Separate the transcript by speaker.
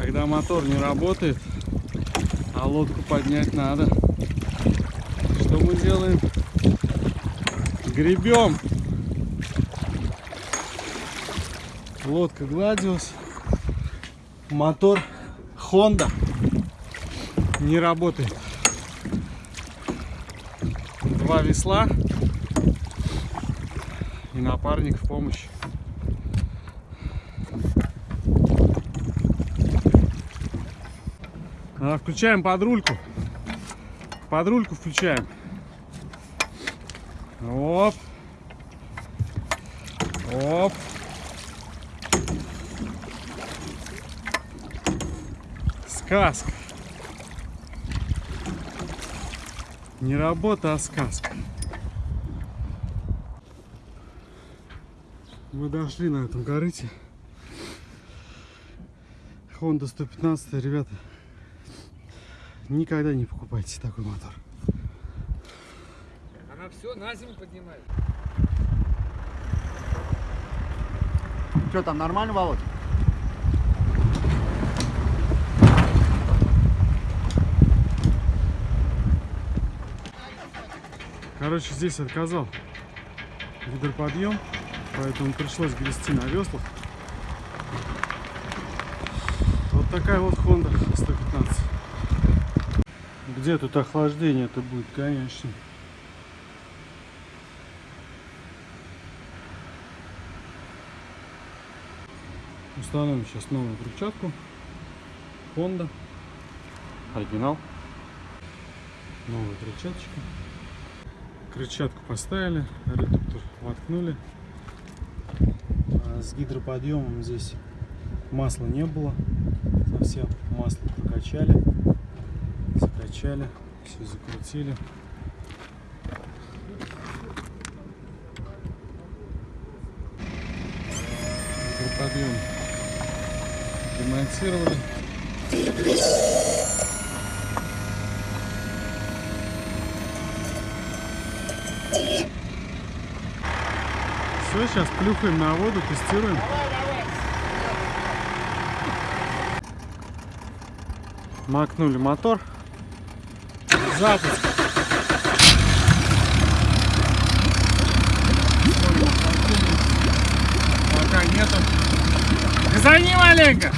Speaker 1: Когда мотор не работает, а лодку поднять надо. Что мы делаем? Гребем. Лодка гладилась. Мотор Honda не работает. Два весла и напарник в помощь. Включаем подрульку. Подрульку включаем. Оп. Оп. Сказка. Не работа, а сказка. Мы дошли на этом корыте. Honda 115, ребята. Никогда не покупайте такой мотор.
Speaker 2: Она все на зиму поднимает.
Speaker 3: Что там, нормально, Володь?
Speaker 1: Короче, здесь отказал гидроподъем, поэтому пришлось грести на веслах. Вот такая вот Honda 115. Где тут охлаждение это будет, конечно. Установим сейчас новую крыльчатку. Honda. Оригинал. Новая крыльчаточка. Крыльчатку поставили, редуктор воткнули. А С гидроподъемом здесь масла не было. Совсем масло прокачали, закачали, все закрутили. Гидроподъем демонтировали. Все, сейчас плюхаем на воду, тестируем. Макнули мотор. Запуск. Пока нету. Газани маленько.